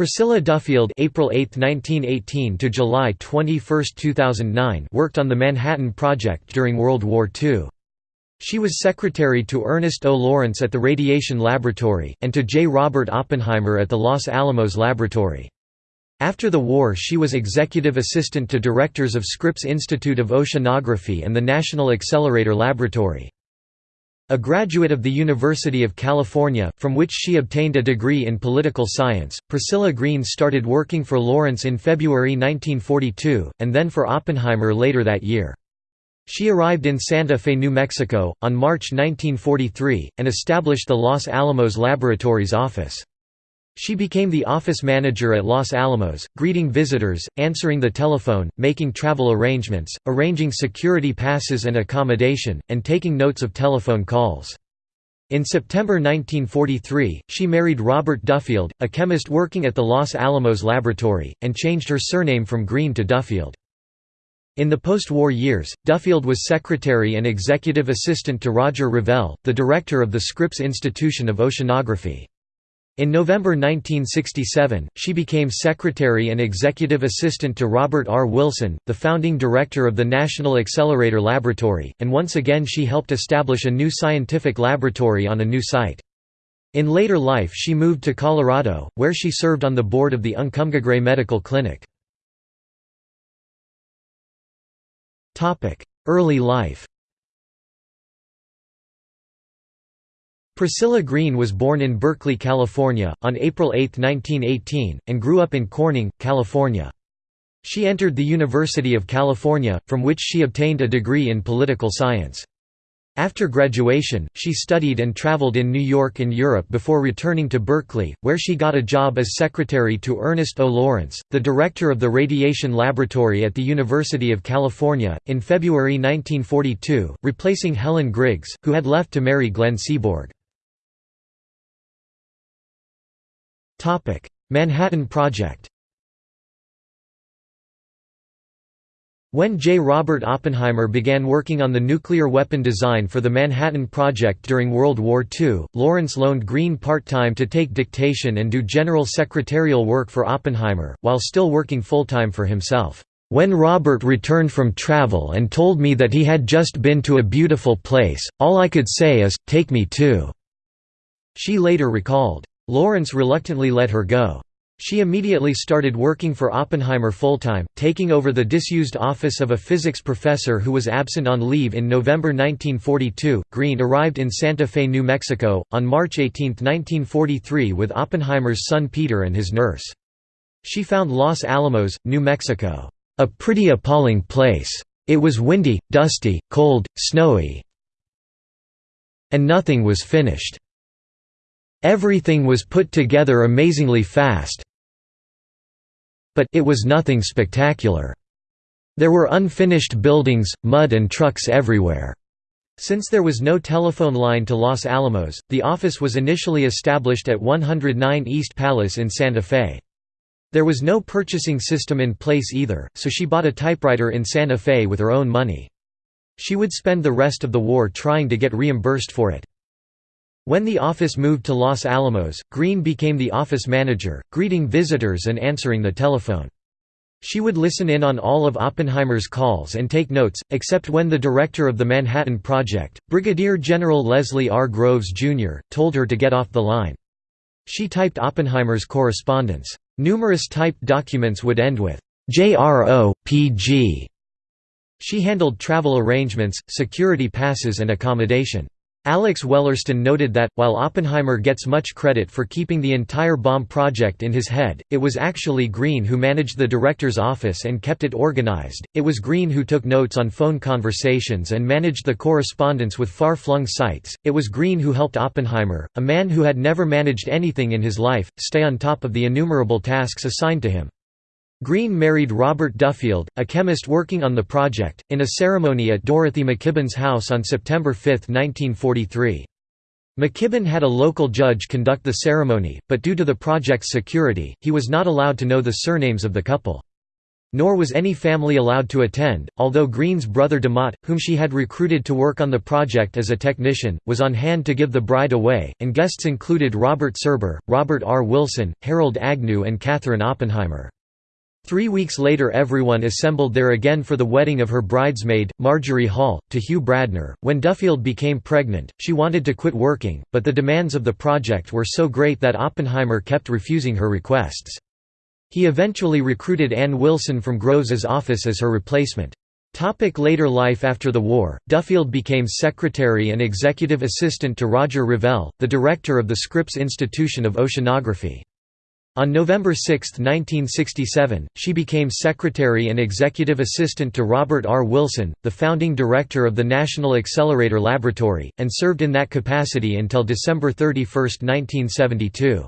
Priscilla Duffield April 8, 1918 to July 21, 2009 worked on the Manhattan Project during World War II. She was secretary to Ernest O. Lawrence at the Radiation Laboratory, and to J. Robert Oppenheimer at the Los Alamos Laboratory. After the war she was executive assistant to directors of Scripps Institute of Oceanography and the National Accelerator Laboratory. A graduate of the University of California, from which she obtained a degree in political science, Priscilla Green started working for Lawrence in February 1942, and then for Oppenheimer later that year. She arrived in Santa Fe, New Mexico, on March 1943, and established the Los Alamos Laboratories office. She became the office manager at Los Alamos, greeting visitors, answering the telephone, making travel arrangements, arranging security passes and accommodation, and taking notes of telephone calls. In September 1943, she married Robert Duffield, a chemist working at the Los Alamos Laboratory, and changed her surname from Green to Duffield. In the post-war years, Duffield was secretary and executive assistant to Roger Revelle, the director of the Scripps Institution of Oceanography. In November 1967, she became secretary and executive assistant to Robert R. Wilson, the founding director of the National Accelerator Laboratory, and once again she helped establish a new scientific laboratory on a new site. In later life she moved to Colorado, where she served on the board of the Uncompahgre Medical Clinic. Early life Priscilla Green was born in Berkeley, California, on April 8, 1918, and grew up in Corning, California. She entered the University of California, from which she obtained a degree in political science. After graduation, she studied and traveled in New York and Europe before returning to Berkeley, where she got a job as secretary to Ernest O. Lawrence, the director of the Radiation Laboratory at the University of California, in February 1942, replacing Helen Griggs, who had left to marry Glenn Seaborg. Manhattan Project When J. Robert Oppenheimer began working on the nuclear weapon design for the Manhattan Project during World War II, Lawrence loaned Green part-time to take dictation and do general secretarial work for Oppenheimer, while still working full-time for himself. When Robert returned from travel and told me that he had just been to a beautiful place, all I could say is, take me too." She later recalled. Lawrence reluctantly let her go. She immediately started working for Oppenheimer full-time, taking over the disused office of a physics professor who was absent on leave in November 1942. Green arrived in Santa Fe, New Mexico, on March 18, 1943 with Oppenheimer's son Peter and his nurse. She found Los Alamos, New Mexico, a pretty appalling place. It was windy, dusty, cold, snowy, and nothing was finished. Everything was put together amazingly fast, but it was nothing spectacular. There were unfinished buildings, mud and trucks everywhere. Since there was no telephone line to Los Alamos, the office was initially established at 109 East Palace in Santa Fe. There was no purchasing system in place either, so she bought a typewriter in Santa Fe with her own money. She would spend the rest of the war trying to get reimbursed for it. When the office moved to Los Alamos, Green became the office manager, greeting visitors and answering the telephone. She would listen in on all of Oppenheimer's calls and take notes, except when the director of the Manhattan Project, Brigadier General Leslie R. Groves, Jr., told her to get off the line. She typed Oppenheimer's correspondence. Numerous typed documents would end with, JRO, PG. She handled travel arrangements, security passes and accommodation. Alex Wellerstein noted that, while Oppenheimer gets much credit for keeping the entire bomb project in his head, it was actually Green who managed the director's office and kept it organized, it was Green who took notes on phone conversations and managed the correspondence with far-flung sites, it was Green who helped Oppenheimer, a man who had never managed anything in his life, stay on top of the innumerable tasks assigned to him. Green married Robert Duffield, a chemist working on the project, in a ceremony at Dorothy McKibben's house on September 5, 1943. McKibben had a local judge conduct the ceremony, but due to the project's security, he was not allowed to know the surnames of the couple. Nor was any family allowed to attend, although Green's brother DeMott, whom she had recruited to work on the project as a technician, was on hand to give the bride away, and guests included Robert Serber, Robert R. Wilson, Harold Agnew and Katherine Oppenheimer. Three weeks later everyone assembled there again for the wedding of her bridesmaid, Marjorie Hall, to Hugh Bradner. When Duffield became pregnant, she wanted to quit working, but the demands of the project were so great that Oppenheimer kept refusing her requests. He eventually recruited Ann Wilson from Groves's office as her replacement. Topic later life After the war, Duffield became secretary and executive assistant to Roger Revelle, the director of the Scripps Institution of Oceanography. On November 6, 1967, she became secretary and executive assistant to Robert R. Wilson, the founding director of the National Accelerator Laboratory, and served in that capacity until December 31, 1972.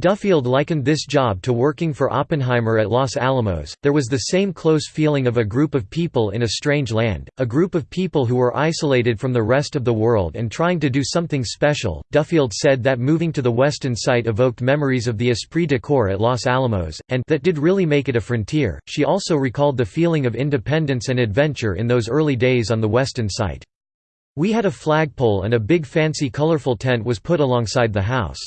Duffield likened this job to working for Oppenheimer at Los Alamos. There was the same close feeling of a group of people in a strange land, a group of people who were isolated from the rest of the world and trying to do something special. Duffield said that moving to the western site evoked memories of the esprit de corps at Los Alamos, and that did really make it a frontier. She also recalled the feeling of independence and adventure in those early days on the western site. We had a flagpole and a big fancy colorful tent was put alongside the house.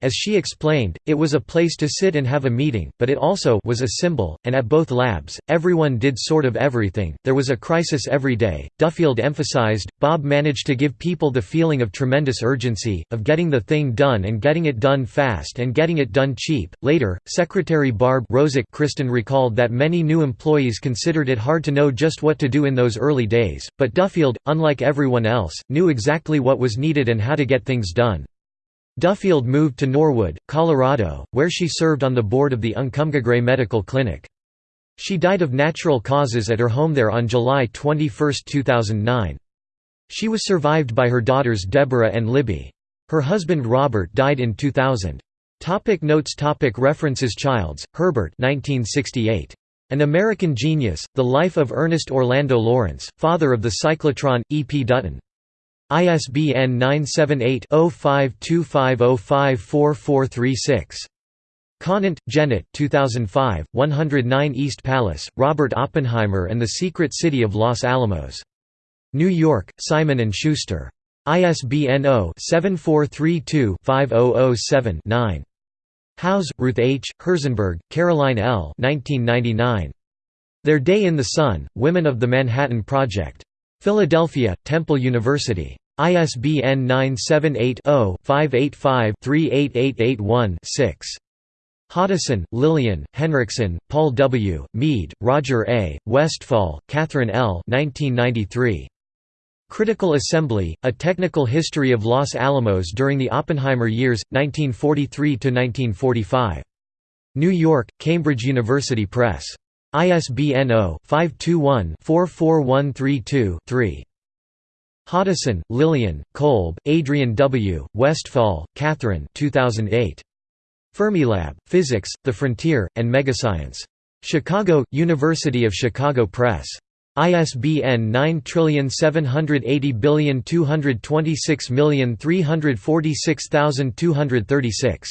As she explained, it was a place to sit and have a meeting, but it also was a symbol, and at both labs, everyone did sort of everything, there was a crisis every day. Duffield emphasized, Bob managed to give people the feeling of tremendous urgency, of getting the thing done and getting it done fast and getting it done cheap. Later, Secretary Barb Rosick Kristen recalled that many new employees considered it hard to know just what to do in those early days, but Duffield, unlike everyone else, knew exactly what was needed and how to get things done. Duffield moved to Norwood, Colorado, where she served on the board of the Uncompahgre Medical Clinic. She died of natural causes at her home there on July 21, 2009. She was survived by her daughters Deborah and Libby. Her husband Robert died in 2000. Topic notes topic References Childs, Herbert 1968. An American Genius, The Life of Ernest Orlando Lawrence, father of the cyclotron, E. P. Dutton. ISBN 978-0525054436. Conant, Janet 2005, 109 East Palace, Robert Oppenheimer and the Secret City of Los Alamos. New York, Simon & Schuster. ISBN 0-7432-5007-9. Howes, Ruth H., Herzenberg, Caroline L. 1999. Their Day in the Sun, Women of the Manhattan Project. Philadelphia, Temple University. ISBN 978-0-585-38881-6. Hoddeson, Lillian, Henriksen, Paul W., Mead, Roger A., Westfall, Catherine L. 1993. Critical Assembly, A Technical History of Los Alamos During the Oppenheimer Years, 1943–1945. New York, Cambridge University Press. ISBN 0-521-44132-3. Hoddeson, Lillian, Kolb, Adrian W., Westfall, Catherine 2008. Fermilab, Physics, The Frontier, and Megascience. Chicago, University of Chicago Press. ISBN 9780226346236.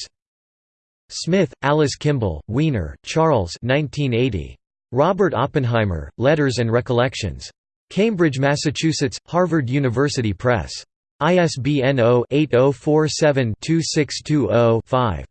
Smith, Alice Kimball, Wiener, Charles 1980. Robert Oppenheimer, Letters and Recollections. Cambridge, Massachusetts, Harvard University Press. ISBN 0-8047-2620-5.